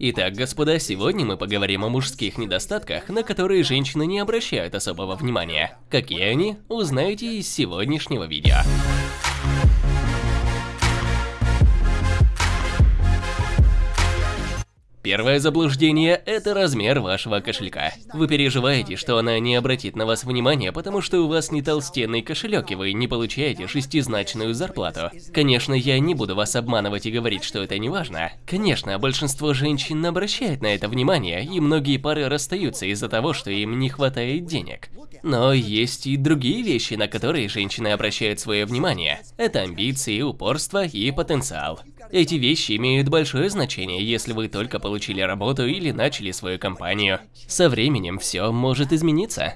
Итак, господа, сегодня мы поговорим о мужских недостатках, на которые женщины не обращают особого внимания. Какие они, узнаете из сегодняшнего видео. Первое заблуждение – это размер вашего кошелька. Вы переживаете, что она не обратит на вас внимания, потому что у вас не толстенный кошелек и вы не получаете шестизначную зарплату. Конечно, я не буду вас обманывать и говорить, что это не важно. Конечно, большинство женщин обращает на это внимание, и многие пары расстаются из-за того, что им не хватает денег. Но есть и другие вещи, на которые женщины обращают свое внимание. Это амбиции, упорство и потенциал. Эти вещи имеют большое значение, если вы только получили работу или начали свою компанию. Со временем все может измениться.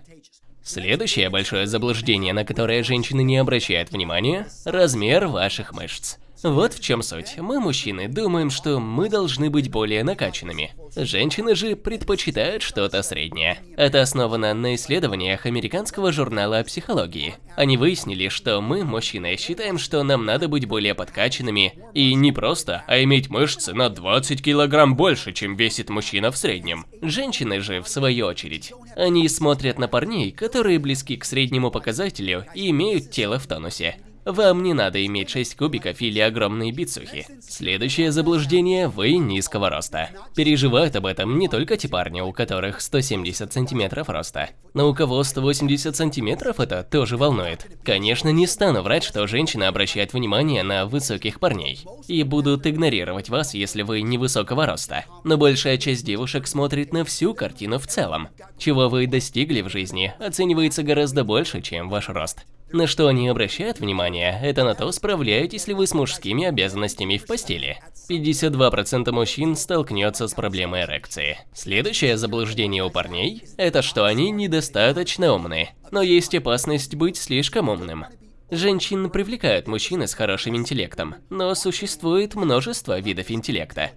Следующее большое заблуждение, на которое женщины не обращают внимания – размер ваших мышц. Вот в чем суть. Мы, мужчины, думаем, что мы должны быть более накачанными. Женщины же предпочитают что-то среднее. Это основано на исследованиях американского журнала о психологии. Они выяснили, что мы, мужчины, считаем, что нам надо быть более подкачанными. И не просто, а иметь мышцы на 20 килограмм больше, чем весит мужчина в среднем. Женщины же, в свою очередь, они смотрят на парней, которые близки к среднему показателю и имеют тело в тонусе. Вам не надо иметь 6 кубиков или огромные бицухи. Следующее заблуждение – вы низкого роста. Переживают об этом не только те парни, у которых 170 сантиметров роста. Но у кого 180 сантиметров это тоже волнует. Конечно, не стану врать, что женщины обращают внимание на высоких парней. И будут игнорировать вас, если вы невысокого роста. Но большая часть девушек смотрит на всю картину в целом. Чего вы достигли в жизни, оценивается гораздо больше, чем ваш рост. На что они обращают внимание, это на то, справляетесь ли вы с мужскими обязанностями в постели. 52% мужчин столкнется с проблемой эрекции. Следующее заблуждение у парней – это что они недостаточно умны. Но есть опасность быть слишком умным. Женщин привлекают мужчины с хорошим интеллектом, но существует множество видов интеллекта.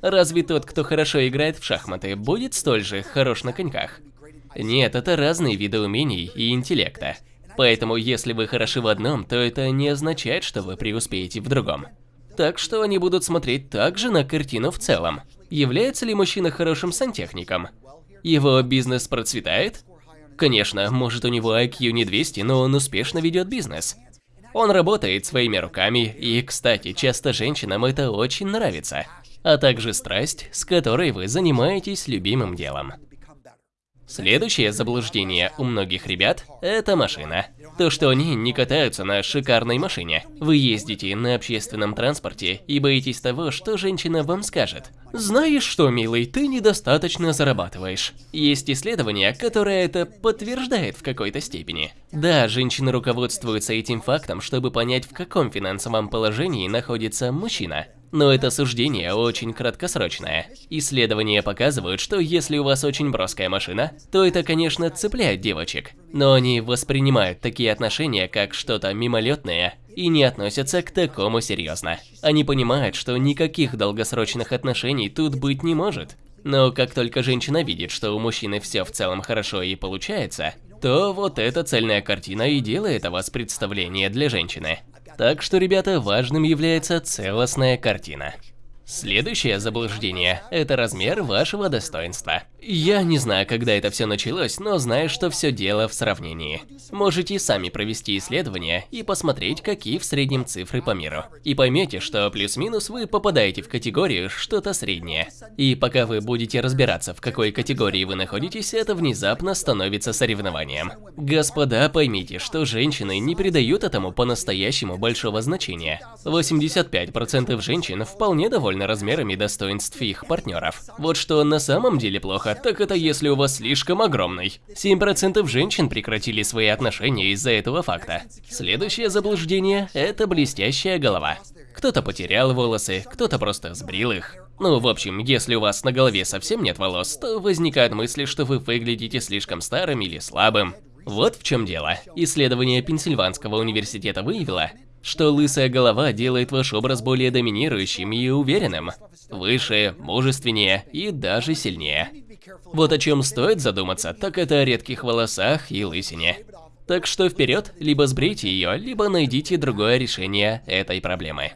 Разве тот, кто хорошо играет в шахматы, будет столь же хорош на коньках? Нет, это разные виды умений и интеллекта. Поэтому, если вы хороши в одном, то это не означает, что вы преуспеете в другом. Так что они будут смотреть также на картину в целом. Является ли мужчина хорошим сантехником? Его бизнес процветает? Конечно, может у него IQ не 200, но он успешно ведет бизнес. Он работает своими руками, и, кстати, часто женщинам это очень нравится. А также страсть, с которой вы занимаетесь любимым делом. Следующее заблуждение у многих ребят – это машина. То, что они не катаются на шикарной машине. Вы ездите на общественном транспорте и боитесь того, что женщина вам скажет. Знаешь что, милый, ты недостаточно зарабатываешь. Есть исследование, которое это подтверждает в какой-то степени. Да, женщины руководствуются этим фактом, чтобы понять, в каком финансовом положении находится мужчина. Но это суждение очень краткосрочное. Исследования показывают, что если у вас очень броская машина, то это, конечно, цепляет девочек. Но они воспринимают такие отношения как что-то мимолетное и не относятся к такому серьезно. Они понимают, что никаких долгосрочных отношений тут быть не может. Но как только женщина видит, что у мужчины все в целом хорошо и получается, то вот эта цельная картина и делает о вас представление для женщины. Так что, ребята, важным является целостная картина. Следующее заблуждение – это размер вашего достоинства. Я не знаю, когда это все началось, но знаю, что все дело в сравнении. Можете сами провести исследование и посмотреть, какие в среднем цифры по миру. И поймете, что плюс-минус вы попадаете в категорию что-то среднее. И пока вы будете разбираться, в какой категории вы находитесь, это внезапно становится соревнованием. Господа, поймите, что женщины не придают этому по-настоящему большого значения. 85% женщин вполне довольны размерами достоинств их партнеров. Вот что на самом деле плохо, так это если у вас слишком огромный. 7% женщин прекратили свои отношения из-за этого факта. Следующее заблуждение – это блестящая голова. Кто-то потерял волосы, кто-то просто сбрил их. Ну, в общем, если у вас на голове совсем нет волос, то возникают мысли, что вы выглядите слишком старым или слабым. Вот в чем дело. Исследование Пенсильванского университета выявило, что лысая голова делает ваш образ более доминирующим и уверенным, выше, мужественнее и даже сильнее. Вот о чем стоит задуматься, так это о редких волосах и лысине. Так что вперед, либо сбрейте ее, либо найдите другое решение этой проблемы.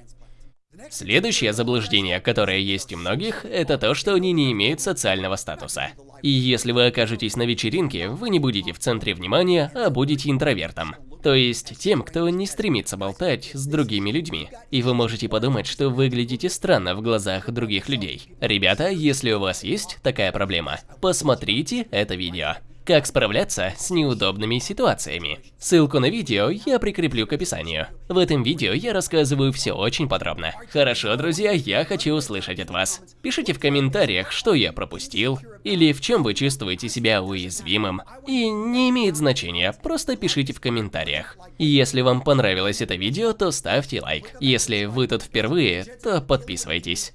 Следующее заблуждение, которое есть у многих, это то, что они не имеют социального статуса. И если вы окажетесь на вечеринке, вы не будете в центре внимания, а будете интровертом. То есть тем, кто не стремится болтать с другими людьми. И вы можете подумать, что выглядите странно в глазах других людей. Ребята, если у вас есть такая проблема, посмотрите это видео. Как справляться с неудобными ситуациями. Ссылку на видео я прикреплю к описанию. В этом видео я рассказываю все очень подробно. Хорошо, друзья, я хочу услышать от вас. Пишите в комментариях, что я пропустил, или в чем вы чувствуете себя уязвимым. И не имеет значения, просто пишите в комментариях. Если вам понравилось это видео, то ставьте лайк. Если вы тут впервые, то подписывайтесь.